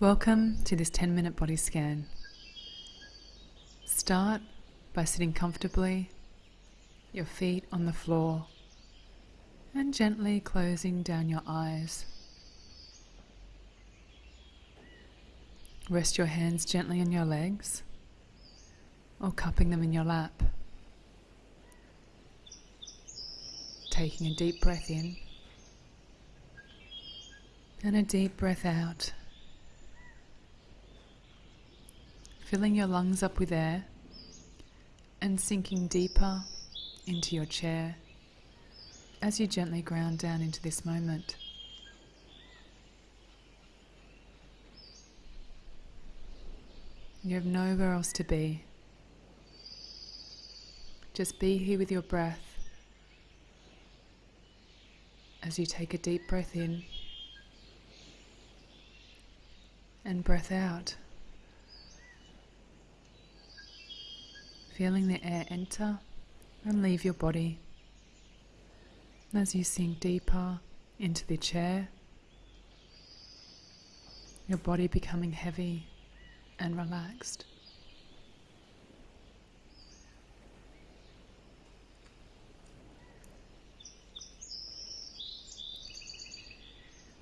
Welcome to this 10 minute body scan. Start by sitting comfortably, your feet on the floor, and gently closing down your eyes. Rest your hands gently on your legs or cupping them in your lap. Taking a deep breath in and a deep breath out. Filling your lungs up with air and sinking deeper into your chair as you gently ground down into this moment. You have nowhere else to be. Just be here with your breath as you take a deep breath in and breath out. Feeling the air enter and leave your body as you sink deeper into the chair, your body becoming heavy and relaxed.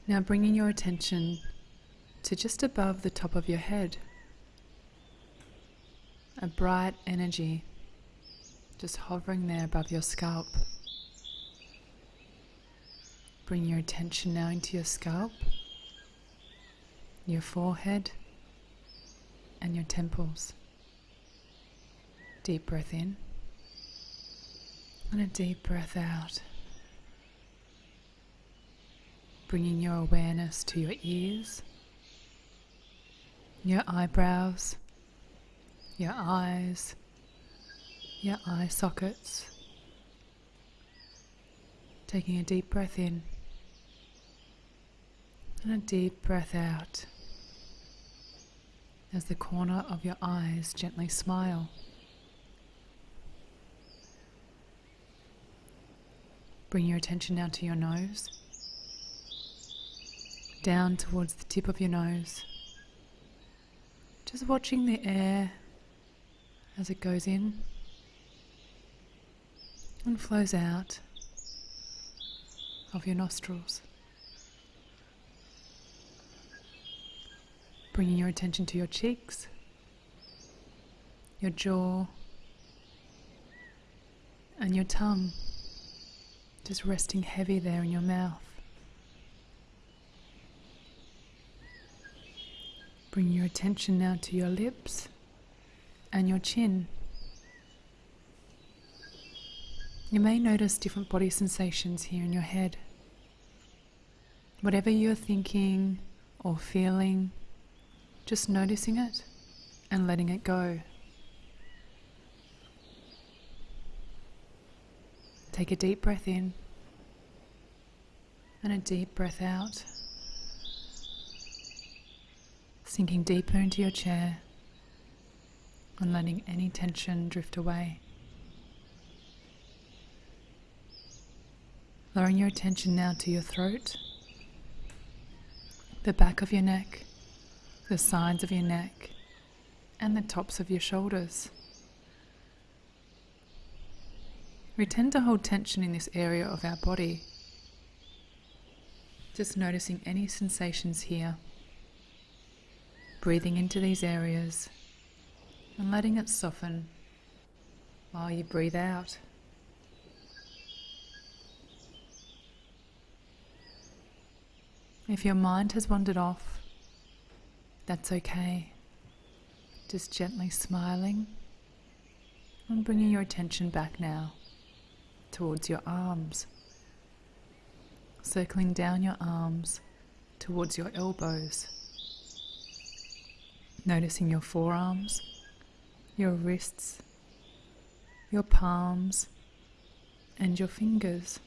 Now bringing your attention to just above the top of your head, a bright energy just hovering there above your scalp. Bring your attention now into your scalp, your forehead, and your temples. Deep breath in and a deep breath out. Bringing your awareness to your ears, your eyebrows, your eyes, your eye sockets. Taking a deep breath in and a deep breath out as the corner of your eyes gently smile. Bring your attention now to your nose, down towards the tip of your nose. Just watching the air as it goes in and flows out of your nostrils. Bringing your attention to your cheeks, your jaw, and your tongue, just resting heavy there in your mouth. Bring your attention now to your lips and your chin. You may notice different body sensations here in your head. Whatever you're thinking or feeling, just noticing it and letting it go. Take a deep breath in and a deep breath out. Sinking deeper into your chair and letting any tension drift away. Lowering your attention now to your throat, the back of your neck, the sides of your neck, and the tops of your shoulders. We tend to hold tension in this area of our body. Just noticing any sensations here. Breathing into these areas and letting it soften while you breathe out. If your mind has wandered off, that's okay. Just gently smiling and bringing your attention back now towards your arms. Circling down your arms towards your elbows. Noticing your forearms, your wrists, your palms, and your fingers.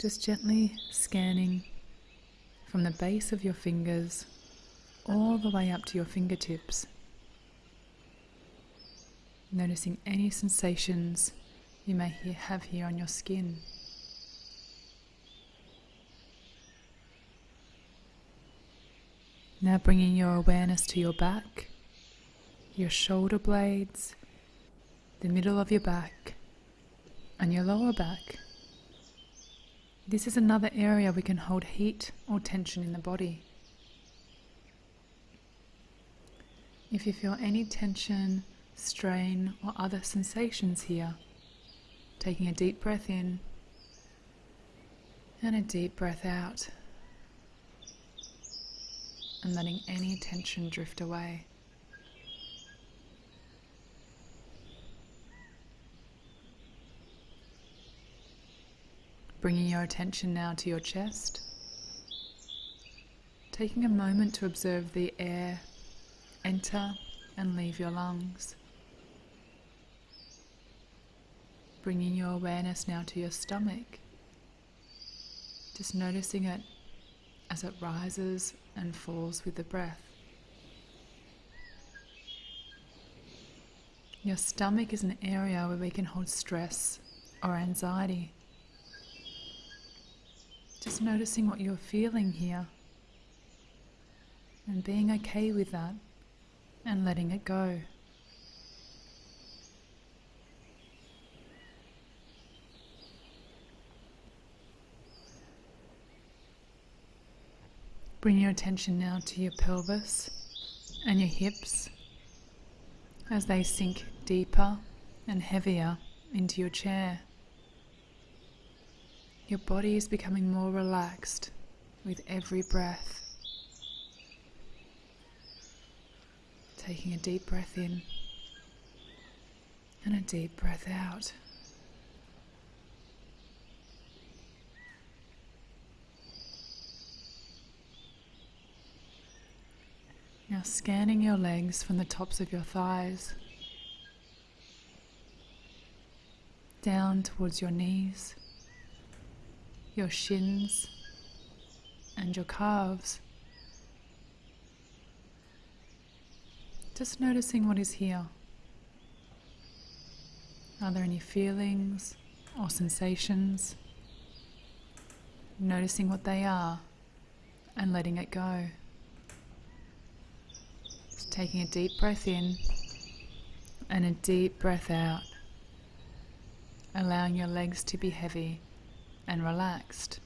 Just gently scanning from the base of your fingers all the way up to your fingertips. Noticing any sensations you may have here on your skin. Now bringing your awareness to your back, your shoulder blades, the middle of your back, and your lower back. This is another area we can hold heat or tension in the body. If you feel any tension, strain, or other sensations here, taking a deep breath in and a deep breath out, and letting any tension drift away. Bringing your attention now to your chest. Taking a moment to observe the air enter and leave your lungs. Bringing your awareness now to your stomach. Just noticing it as it rises and falls with the breath. Your stomach is an area where we can hold stress or anxiety. Just noticing what you're feeling here and being okay with that and letting it go. Bring your attention now to your pelvis and your hips as they sink deeper and heavier into your chair. Your body is becoming more relaxed with every breath. Taking a deep breath in and a deep breath out. Now scanning your legs from the tops of your thighs down towards your knees, your shins, and your calves. Just noticing what is here. Are there any feelings or sensations? Noticing what they are and letting it go. Just taking a deep breath in and a deep breath out, allowing your legs to be heavy and relaxed.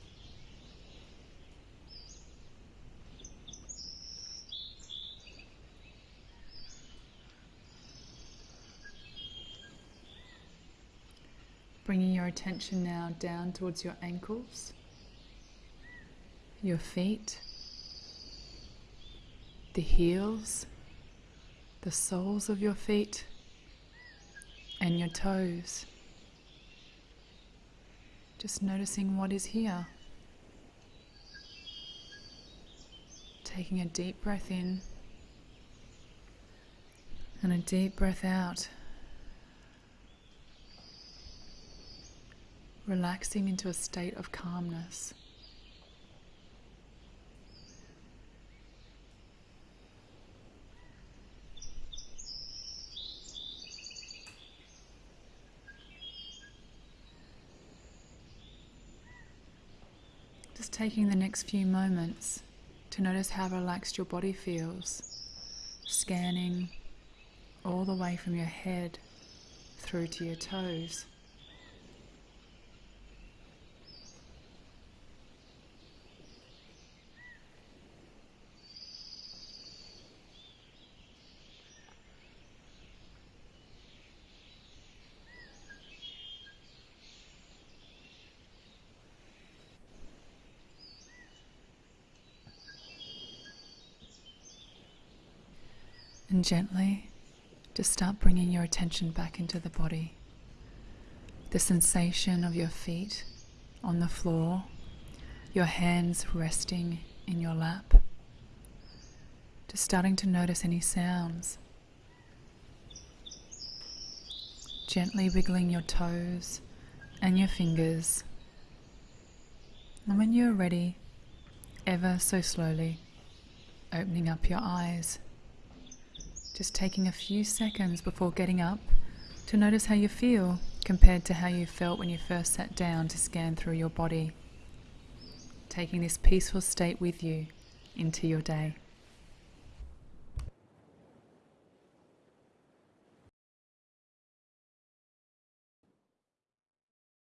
Bringing your attention now down towards your ankles, your feet, the heels, the soles of your feet, and your toes. Just noticing what is here. Taking a deep breath in and a deep breath out. Relaxing into a state of calmness. Just taking the next few moments to notice how relaxed your body feels, scanning all the way from your head through to your toes. And gently, just start bringing your attention back into the body. The sensation of your feet on the floor, your hands resting in your lap. Just starting to notice any sounds. Gently wiggling your toes and your fingers. And when you're ready, ever so slowly, opening up your eyes. Just taking a few seconds before getting up to notice how you feel compared to how you felt when you first sat down to scan through your body. Taking this peaceful state with you into your day.